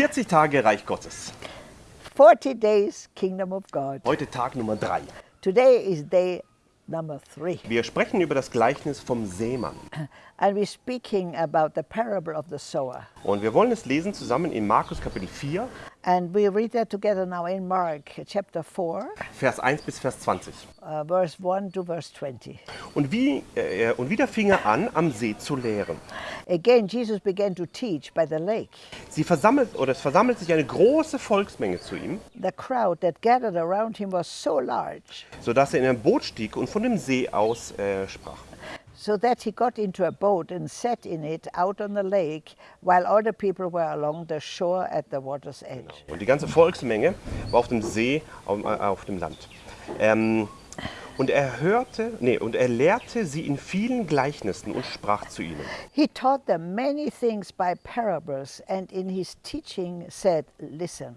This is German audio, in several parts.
40 Tage Reich Gottes. 40 days Kingdom of God. Heute Tag Nummer 3. Today is day number three. Wir sprechen über das Gleichnis vom Seemann. And we're speaking about the parable of the sower. Und wir wollen es lesen zusammen in Markus Kapitel 4, And we read that together now in Mark chapter 4, Vers 1 bis Vers 20. uh, verse 1 to verse 20. Und, wie, äh, und wieder fing er an, am See zu lehren. Again, Jesus began to teach by the lake. Sie versammelt, oder es versammelt sich eine große Volksmenge zu ihm, The crowd that gathered around him was so large, sodass er in ein Boot stieg und von dem See aus äh, sprach. So that he got into a boat and sat in it out on the lake, while other people were along the shore at the water's edge. Und die ganze Volksmenge war auf dem See, auf, äh, auf dem Land. Ähm, und er hörte, nee, und er lehrte sie in vielen Gleichnissen und sprach zu ihnen. He taught them many things by parables, and in his teaching said, Listen.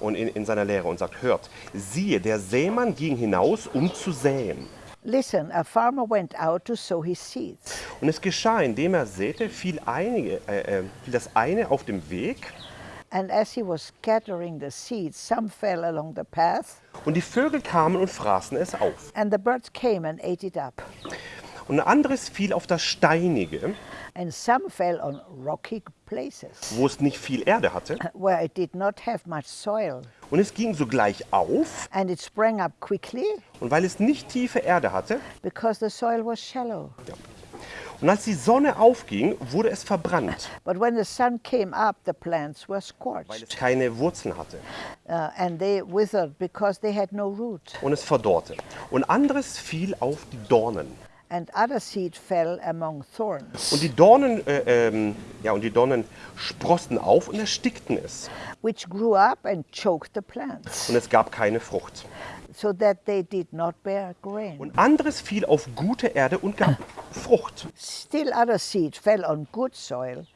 Und in, in seiner Lehre und sagt, hört, siehe, der Sämann ging hinaus, um zu säen. Listen, a farmer went out to sow his seeds. Und es geschah, indem er säte, fiel, einige, äh, äh, fiel das eine auf dem Weg, And as he was scattering the seeds, some fell along the path, und die Vögel kamen und fraßen es auf. and the birds came and ate it up. Und ein anderes fiel auf das Steinige, And some fell on rocky places, wo es nicht viel Erde hatte. where it did not have much soil. Und es ging sogleich auf, And it sprang up quickly und weil es nicht tiefe Erde hatte, because the soil was shallow. und als die Sonne aufging, wurde es verbrannt, But when the sun came up, the plants were weil scorched, es keine Wurzeln hatte. uh, and they withered because they had no root. Und es verdorrte. Und anderes fiel auf die Dornen. And other seed fell among thorns, Und die Dornen, äh, ähm, ja, und die Dornen sprossen auf und erstickten es. which grew up and choked the plants, Und es gab keine Frucht. so that they did not bear grain. Und anderes fiel auf gute Erde und gab Frucht, Still other seed fell on good soil.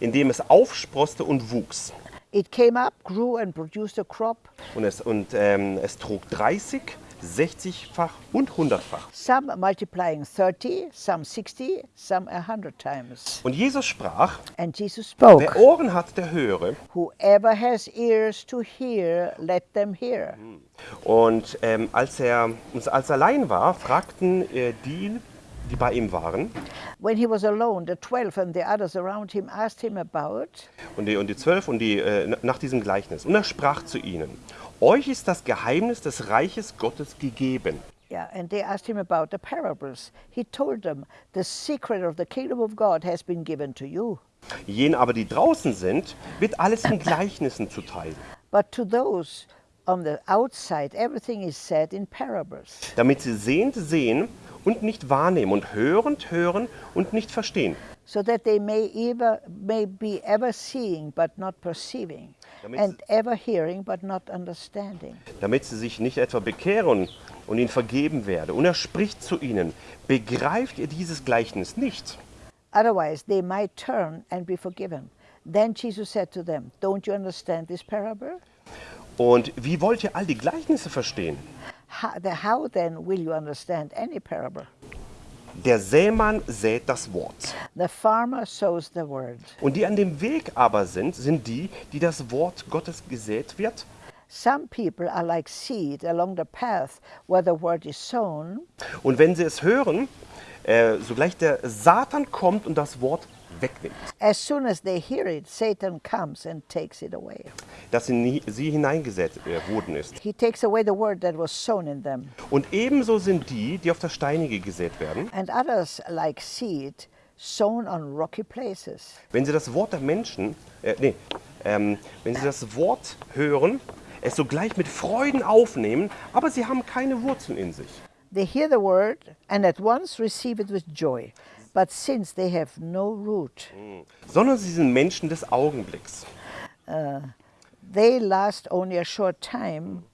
indem es aufsproste und wuchs. It came up, grew, and produced a crop, Und es, und, ähm, es trug 30, 60-fach und 100-fach. some multiplying 30, some 60, some a hundred times. Und Jesus sprach, And Jesus spoke, wer Ohren hat, der höre. Whoever has ears to hear, let them hear. Und ähm, als, er, als er allein war, fragten äh, die, die bei ihm waren, When he was alone, the twelve and the others around him asked him about und die, und die zwölf und die, äh, nach diesem Gleichnis. Und er sprach zu ihnen, euch ist das Geheimnis des Reiches Gottes gegeben. Yeah, and they asked him about the parables. He told them, The secret of the kingdom of God has been given to you. Jenen aber, die draußen sind, wird alles in Gleichnissen zuteil, But to those on the outside, everything is said in parables, damit sie sehend sehen und nicht wahrnehmen und hörend hören und nicht verstehen. so that they may, ever, may be ever seeing but not perceiving, Damit and ever hearing but not understanding. damit sie sich nicht etwa bekehren und ihnen vergeben werde. Und er spricht zu ihnen, begreift ihr dieses Gleichnis nicht? Otherwise, they might turn and be forgiven. Then Jesus said to them, Don't you understand this parable? Und wie wollt ihr all die Gleichnisse verstehen? How, the, how then will you understand any parable? Der Sämann sät das Wort. The farmer sows the word. Und die an dem Weg aber sind, sind die, die das Wort Gottes gesät wird. Some people are like seed along the path where the word is sown, Und wenn sie es hören, äh, sogleich der Satan kommt und das Wort wegnimmt, as soon as they hear it, Satan comes and takes it away. das in sie hineingesät äh, worden ist. He takes away the word that was sown in them. Und ebenso sind die, die auf das Steinige gesät werden. And others, like seed, sown on rocky places. Wenn sie das Wort der Menschen, äh, nee, ähm, wenn sie das Wort hören, es sogleich mit Freuden aufnehmen, aber sie haben keine Wurzeln in sich. They hear the word and at once receive it with joy. But since they have no root, Sondern sie sind Menschen des Augenblicks. they last only a short time.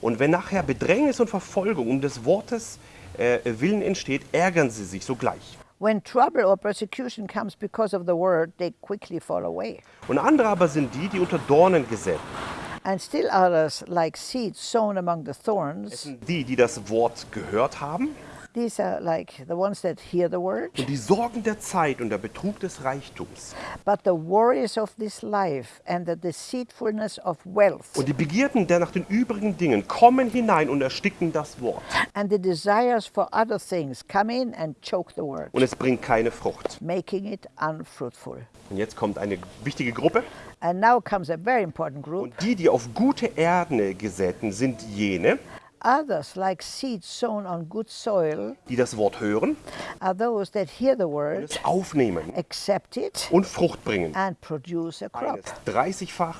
Und wenn nachher Bedrängnis und Verfolgung um des Wortes äh, willen entsteht, ärgern sie sich sogleich. When trouble or persecution comes because of the word, they quickly fall away. Und andere aber sind die, die unter Dornen gesät. And still others, like seeds sown among the Es thorns, sind die, die das Wort gehört haben, These are like the ones that hear the word, Und die Sorgen der Zeit und der Betrug des Reichtums but the worries of this life and the deceitfulness of wealth und die Begierden der nach den übrigen Dingen kommen hinein und ersticken das Wort. and the desires for other things come in and choke the word, Und es bringt keine Frucht. making it unfruitful. Und jetzt kommt eine wichtige Gruppe. And now comes a very important group. Und die, die auf gute Erde gesäten, sind jene, Others, like seeds sown on good soil, die das Wort hören, are those that hear the word, es aufnehmen accept it, und Frucht bringen. and produce a crop. Eines 30-fach,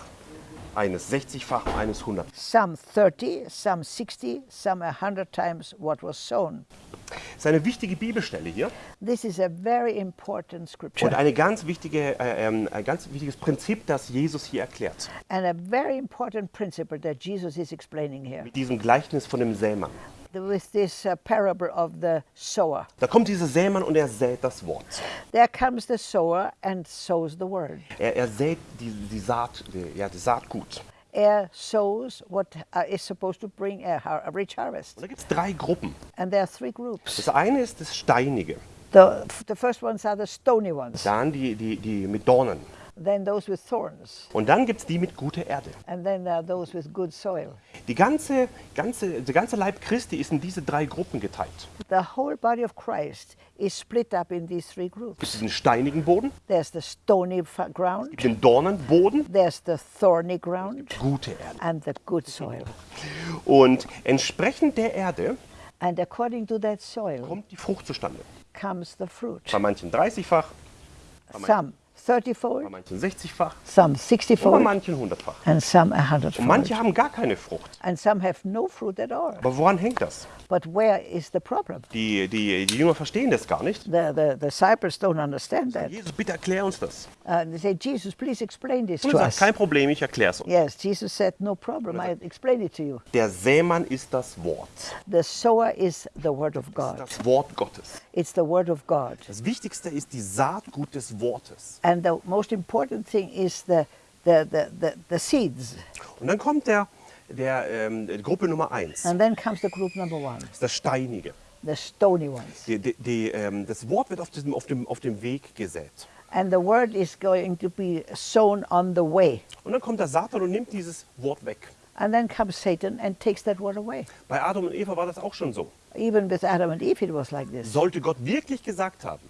eines 60-fach, eines 100 Some 30, some 60, some 100 times what was sown. Das ist eine wichtige Bibelstelle hier This is a very important und scripture eine ganz wichtige, äh, ähm, ein ganz wichtiges Prinzip, das Jesus hier erklärt. and a very important principle that Jesus is explaining here Mit diesem Gleichnis von dem Sämann. With this uh, parable of the sower. Da kommt dieser Sämann und er sät das Wort. There comes the sower and sows the word. Er, er sät die, die, Saat, die, ja, die Saatgut. Er sows what uh, is supposed to bring a, a rich harvest. Und da gibt es drei Gruppen. And there are three groups. Das eine ist das Steinige, The, the first ones are the stony ones, dann die, die, die mit Dornen. Then those with thorns, Und dann gibt es die mit guter Erde. and then there are those with good soil. Die ganze, ganze, der ganze Leib Christi ist in diese drei Gruppen geteilt. The whole body of Christ is split up in these three Es groups. gibt den steinigen Boden, There's the stony ground, den Dornenboden, there's the thorny ground, gute Erde. and the good soil. Und entsprechend der Erde And according to that soil kommt die Frucht zustande. comes the fruit. Bei manchen 30-fach, Some bei 30-fold, manchen 60-fach some und bei 60-fold, manchen 100-fach. and some Und 100-fold. manche haben gar keine Frucht. And some have no fruit at all. Aber woran hängt das? But where is the problem? Die, die, die Jünger verstehen das gar nicht. The, the, the disciples don't understand that. Jesus, bitte erklär uns das. Uh, they say, Jesus, please explain this Und to sagt, us. kein Problem, ich erkläre es uns. Yes, Jesus said, no problem, I explain it to you. Der Sämann ist das Wort. The sower is the word of God. Das Wort Gottes. It's the word of God. Das Wichtigste ist die Saatgut des Wortes. And the most important thing is the, the, the, the, the seeds. Und dann kommt der, der ähm, Gruppe Nummer 1. And then comes the group number one, Das ist das Steinige. the stony ones. Die, die, die, ähm, das Wort wird auf, diesem, auf, dem, auf dem Weg gesät. And the word is going to be sown on the way. Und dann kommt der Satan und nimmt dieses Wort weg. And then comes Satan and takes that word away. Bei Adam und Eva war das auch schon so. Even with Adam and Eve, it was like this. Sollte Gott wirklich gesagt haben,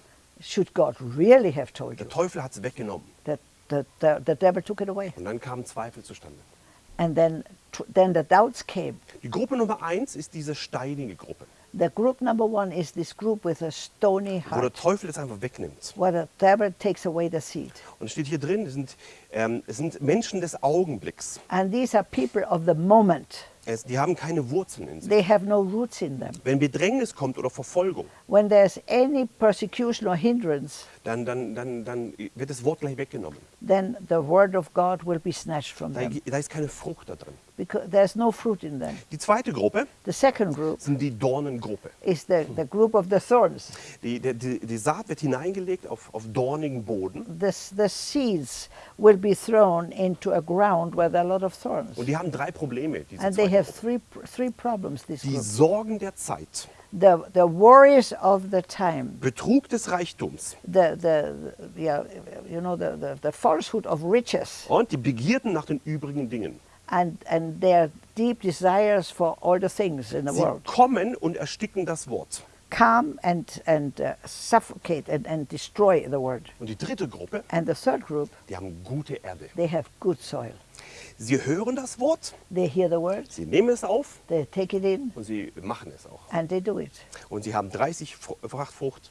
Should God really have told you der Teufel hat es weggenommen. that the, the, the devil took it away? Und dann kamen Zweifel zustande. And then, then the doubts came. Die Gruppe Nummer 1 ist diese steinige Gruppe, The group number one is this group with a stony heart. wo der Teufel es einfach wegnimmt. where the devil takes away the seed. Und steht hier drin, es sind, ähm, es sind Menschen des Augenblicks. And these are people of the moment. Es, die haben keine Wurzeln in sich. They have no roots in them. Wenn Bedrängnis kommt oder Verfolgung, When there's any persecution or hindrance, dann, dann, dann, dann wird das Wort gleich weggenommen. then the word of God will be snatched from Da, them da ist keine Frucht da drin. No. Die zweite Gruppe sind die Dornengruppe. is the, the group of the thorns. Die, die, die, Saat wird hineingelegt auf, auf dornigen Boden The, the seeds will be thrown into a ground are a lot of thorns. und die haben drei Probleme. Diese And they have three, three problems, this Die group. Sorgen der Zeit, The, the worries of the time, Betrug des Reichtums the, the, the yeah, you know, the, the, the falsehood of riches, und die Begierden nach den übrigen Dingen. And, and their deep desires for all the things in the Sie world kommen und ersticken das Wort. come and, and uh, suffocate and, and destroy the word. Und die dritte Gruppe, And the third group, die haben gute Erde. they have good soil. Sie hören das Wort, They hear the word, sie nehmen es auf they take it in, und sie machen es auch. and they do it. Und sie haben 30-fach Frucht,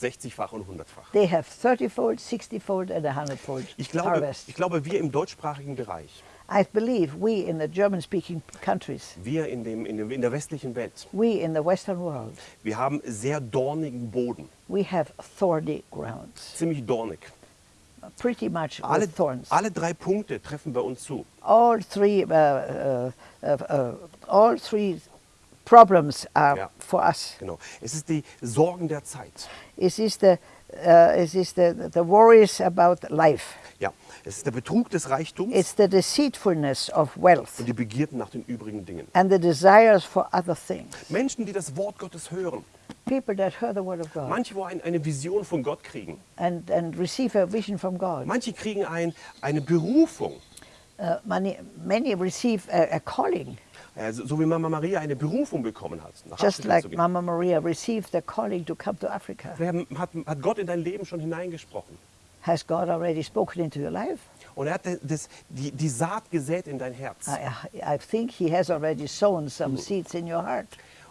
60-fach und 100-fach. They have 30-fold, 60-fold, and 100-fold Ich glaube, harvest. ich glaube, wir im deutschsprachigen Bereich, I believe we in the German-speaking countries, wir in, dem, in, dem, in der westlichen Welt, we in the Western world, wir haben sehr dornigen Boden, we have thorny grounds, ziemlich dornig. pretty much Alle, thorns. alle drei Punkte treffen bei uns zu. All three, uh, uh, uh, uh, all three problems are Ja. for us. Genau. Es ist die Sorgen der Zeit. It is the uh, it is the, the worries about life. Ja, es ist der Betrug des Reichtums It's the deceitfulness of wealth und die Begierden nach den übrigen Dingen. and the desires for other things. Menschen, die das Wort Gottes hören, People that hear the word of God manche, wo ein, eine Vision von Gott kriegen, and, and receive a vision from God. manche kriegen ein, eine Berufung, Uh, many, many receive a, a calling, äh, so wie Mama Maria eine Berufung bekommen hat, nach just Afrika like. Mama Maria received the calling to come to Africa. Hat, hat Gott in dein Leben schon hineingesprochen. Has God already spoken into your life? Und er hat das, die, die Saat gesät in dein Herz. I, I think He has already sown some seeds in your heart.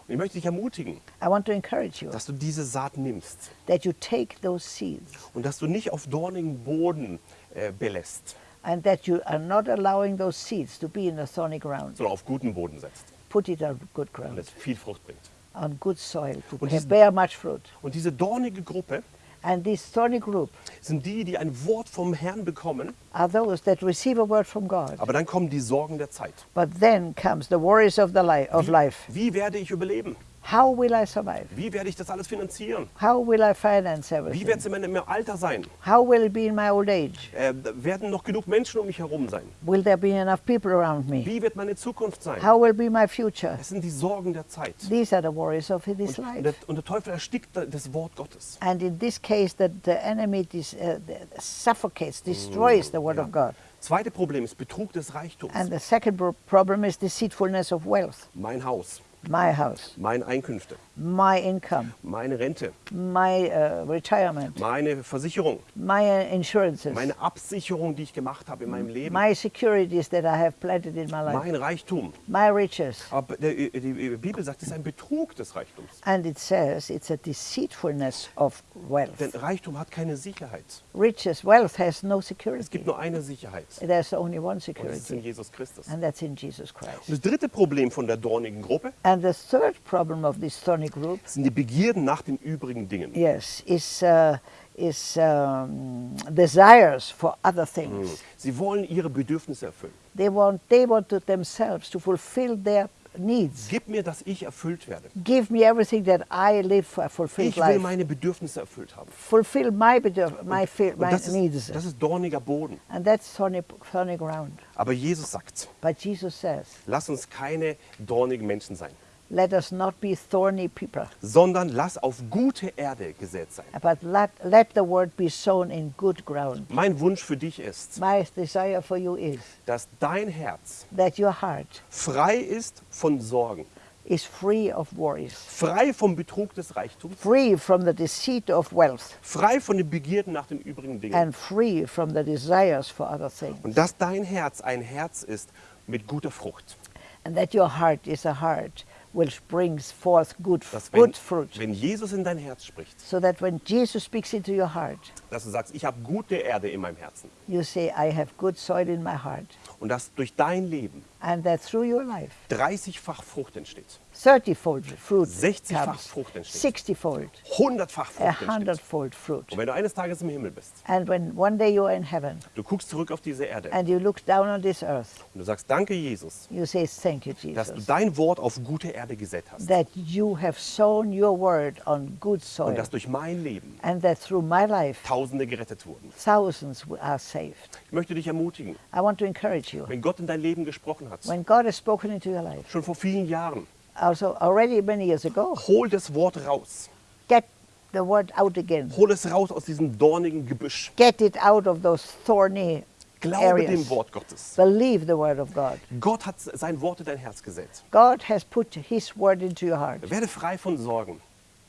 Und ich möchte dich ermutigen, I want to encourage you dass du diese Saat nimmst that you take those seeds und dass du nicht auf dornigen Boden äh, belässt, and that you are not allowing those seeds to be in a thorny ground. sondern auf guten Boden setzt Put it on good und ground, es viel Frucht bringt. on good soil, to Und bear- much fruit. Und diese dornige Gruppe And this thorny group sind die, die ein Wort vom Herrn bekommen, are those that receive a word from God. aber dann kommen die Sorgen der Zeit. But then comes the worries of, the li- of life. Wie werde ich überleben? How will I survive? Wie werde ich das alles finanzieren? How will I finance Wie everything? wird es in meinem Alter sein? How will it be in my old age? Äh, werden noch genug Menschen um mich herum sein? Will there be enough people around me? Wie wird meine Zukunft sein? How will be my future? Es sind die Sorgen der Zeit. These are the worries of this Und, life. der, und der Teufel erstickt das Wort Gottes. And in this case, the, the enemy dis, uh, suffocates, destroys the word Ja. of God. Zweite Problem ist Betrug des Reichtums. And the second problem is deceitfulness of wealth. Mein Haus, My house, meine Einkünfte, my income, meine Rente, my uh, retirement, meine Versicherung, my insurances, meine Absicherung, die ich gemacht habe in meinem Leben, my securities that I have planted in my life, mein Reichtum. my riches. Aber der, die Bibel sagt, es ist ein Betrug des Reichtums. And it says it's a deceitfulness of wealth. Denn Reichtum hat keine Sicherheit. Riches, wealth has no Es security. gibt nur eine Sicherheit. There's only one Und das ist in security, Jesus Christus. and that's in Jesus Und Christ. das dritte Problem von der dornigen Gruppe And the third problem of this thorny group, sind die Begierden nach den übrigen Dingen. yes, is uh, is um, desires for other things. Sie wollen ihre Bedürfnisse erfüllen. They want they want to themselves to fulfill their needs. Gib mir, dass ich erfüllt werde. Give me everything that I live for fulfilled Ich will life. meine Bedürfnisse erfüllt haben. Fulfill my bedürf- my, Und my das needs, ist, das ist dorniger Boden. and that's thorny, thorny ground. Aber Jesus sagt, But Jesus says, lass uns keine dornigen Menschen sein, "Let us not be thorny people." sondern lass auf gute Erde gesät sein. But let, let the word be sown in good ground. Mein Wunsch für dich ist, My desire for you is dass dein Herz that your heart frei ist von Sorgen, is free of worries, frei vom Betrug des Reichtums, free from the deceit of wealth, frei von den Begierden nach den übrigen Dingen. and free from the desires for other things. Und dass dein Herz ein Herz ist mit guter Frucht. And that your heart is a heart which brings forth good, Dass wenn, good fruit. wenn Jesus in dein Herz spricht, So that when Jesus speaks into your heart, dass du sagst, ich habe gute Erde in meinem Herzen. you say, I have good soil in my heart. Und dass durch dein Leben And that through your life, 30-fach Frucht entsteht, 30-fold fruit 60-fach comes, Frucht entsteht. 60-fold, 100-fach a Frucht entsteht. fruit. Und wenn du eines Tages im Himmel bist, And when one day you are in heaven du guckst zurück auf diese Erde and you look down on this earth, und du sagst, danke Jesus, you say, Thank you, dass du Jesus, dein Wort auf gute Erde gesät hast. that you have sown your word on good Und soil, dass durch mein Leben and that through my life, Tausende gerettet wurden. thousands are saved. Ich möchte dich ermutigen, I want to encourage you. wenn Gott in dein Leben gesprochen hat, When God has spoken into your life, schon vor vielen Jahren, also already many years ago, hol das Wort raus. get the word out again. Hol es raus aus diesem dornigen Gebüsch. Get it out of those thorny Glaube dem areas. Wort Gottes. Believe the word of God. Gott hat sein Wort in dein Herz gesetzt. God has put his word into your heart. Werde frei von Sorgen.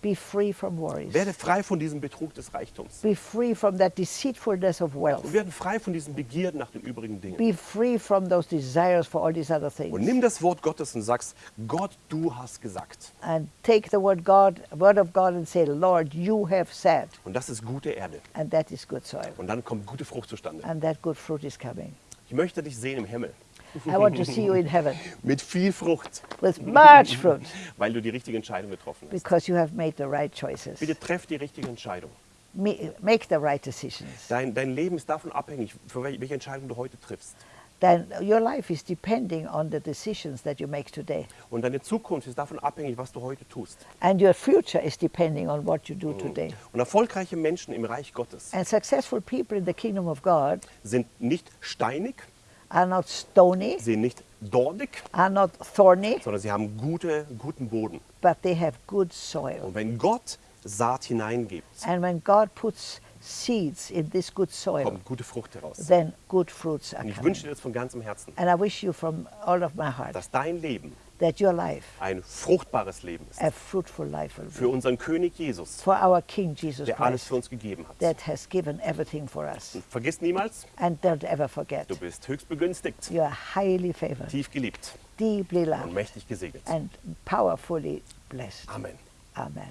Be free from worries. Werde frei von diesem Betrug des Reichtums. Be free from that deceitfulness of Und wealth. werden frei von diesen Begierden nach den übrigen Dingen. Be free from those desires for all these other Und things. nimm das Wort Gottes und sagst, Gott, du hast gesagt. And take the word God, word of God and say, Lord, you have said. Und das ist gute Erde. And that is good soil. Und dann kommt gute Frucht zustande. And that good fruit is coming. Ich möchte dich sehen im Himmel. I want to see you in heaven Mit viel Frucht. with much fruit Weil du die richtige Entscheidung getroffen hast. because you have made the right choices. Bitte treff die richtige Entscheidung. Make the right decisions. Dein, dein Leben ist davon abhängig, für wel- welche Entscheidung du heute triffst. then your life is depending on the decisions that you make today. Und deine Zukunft ist davon abhängig, was du heute tust. And your future is depending on what you do today. Und erfolgreiche Menschen im Reich Gottes And successful people in the kingdom of God sind nicht steinig, are not stony, sind nicht dornig, are not thorny, sondern sie haben gute, guten Boden. but they have good soil. Und wenn Gott Saat hineingibt, And when God puts seeds in this good soil, kommt gute Frucht heraus. then good fruits are Und ich wünsche dir das von ganzem Herzen, And I wish you from all of my heart dass dein Leben that your life, ein fruchtbares Leben ist. a fruitful life will Für be. unseren König Jesus, For our King Jesus der alles Christ, für uns gegeben hat. that has given everything for us. Und vergiss niemals, And don't ever forget, du bist höchst begünstigt, you are highly favored, tief geliebt deeply und loved, mächtig gesegnet. and powerfully blessed. Amen. Amen.